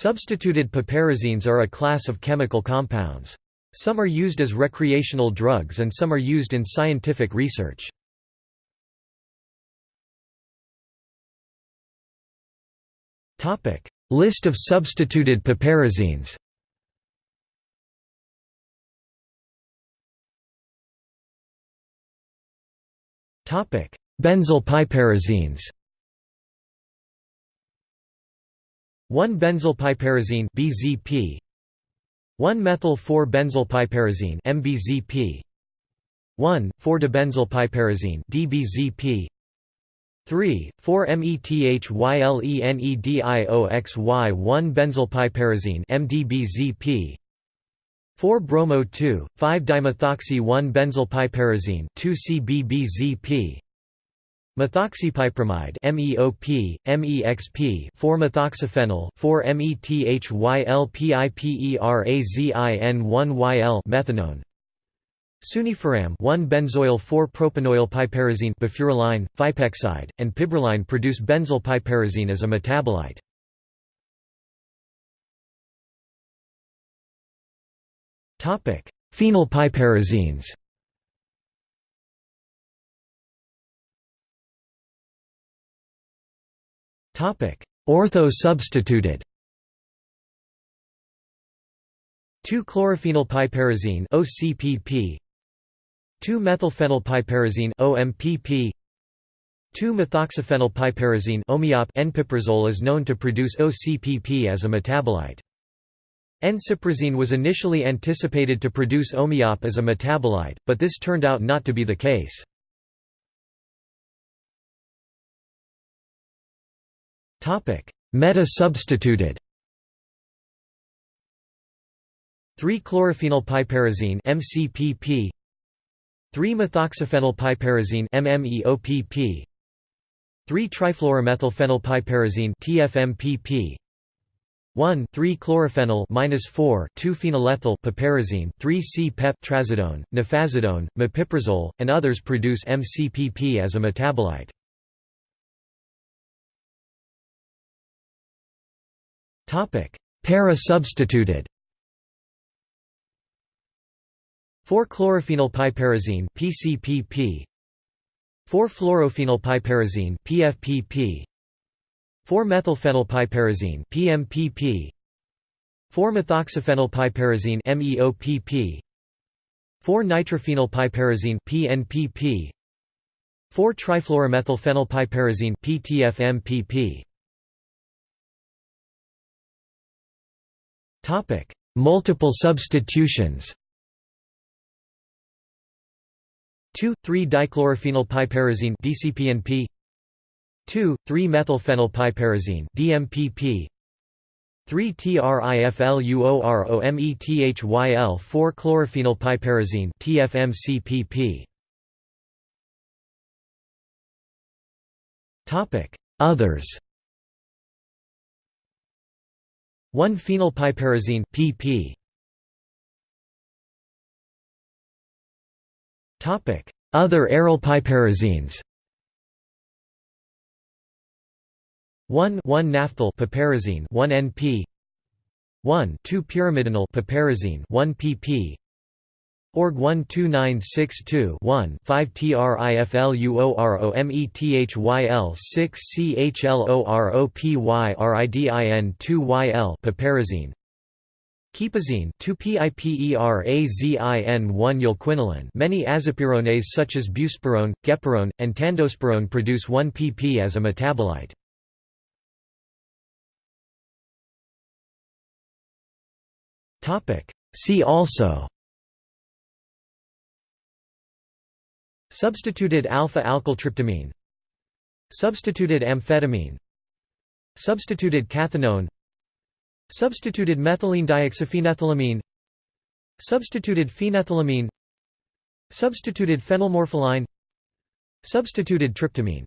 Substituted piperazines are a class of chemical compounds. Some are used as recreational drugs and some are used in scientific research. List of substituted piperazines Benzyl piperazines 1 benzylpiperazine BZP 1 methyl 4 benzylpiperazine MBZP 1 4 dibenzylpiperazine DBZP 3 4 methylenedioxy 1 benzylpiperazine MDBZP 4 bromo 2 5 dimethoxy 1 benzylpiperazine 2 CBBZP Methoxypiperamide MEOP, MEXP 4-methoxyphenyl 4-methylpiperazine1-YL methanone Sunifiram 1-benzoyl 4-propanoyl piperazine befuraline, fipexide, and piberaline produce benzyl piperazine as a metabolite. Phenylpiperazines Ortho-substituted. 2-chlorophenylpiperazine OCPP 2-methylphenylpiperazine OMPP 2-methoxyphenylpiperazine OMIOP Enpiprazole is known to produce OCPP as a metabolite. Enciprazine was initially anticipated to produce OMIOP as a metabolite, but this turned out not to be the case. Meta-substituted. 3-chlorophenylpiperazine MCPP 3-methoxyphenylpiperazine MMEOPP 3-trifluoromethylphenylpiperazine TFMPP 1 3-chlorophenyl 4 2-phenylethyl piperazine 3-C-pep trazodone, nefazodone, mepiprazole, and others produce MCPP as a metabolite. Para-substituted. 4-chlorophenylpiperazine PCPP 4-fluorophenylpiperazine PFPP 4-methylphenylpiperazine PMPP 4-methoxyphenylpiperazine MEOPP 4-nitrophenylpiperazine PNPP 4-trifluoromethylphenylpiperazine PTFMPP Multiple substitutions. 2 3 dichlorophenylpiperazine DCPNP 2 3 methylphenylpiperazine DMPP 3 trifluoromethyl 4 chlorophenylpiperazine TFMCPP Topic Others 1-phenylpiperazine pp. Topic: Other aryl piperazines. 1 1 naphthyl piperazine 1 NP 1 2 pyrimidinyl piperazine 1 pp Org 12962-1 5 TRIFLUOROMETHYL 6 CHLOROPYRIDIN 2 YL piperazine Quipazine 2-piperazine 1 ylquinoline Many azapirones such as buspirone, gepirone, and tandospirone produce 1-pp as a metabolite. Topic. See also Substituted alpha-alkyltryptamine Substituted amphetamine. Substituted cathinone. Substituted methylene dioxyphenethylamine. Substituted phenethylamine. Substituted phenylmorpholine. Substituted tryptamine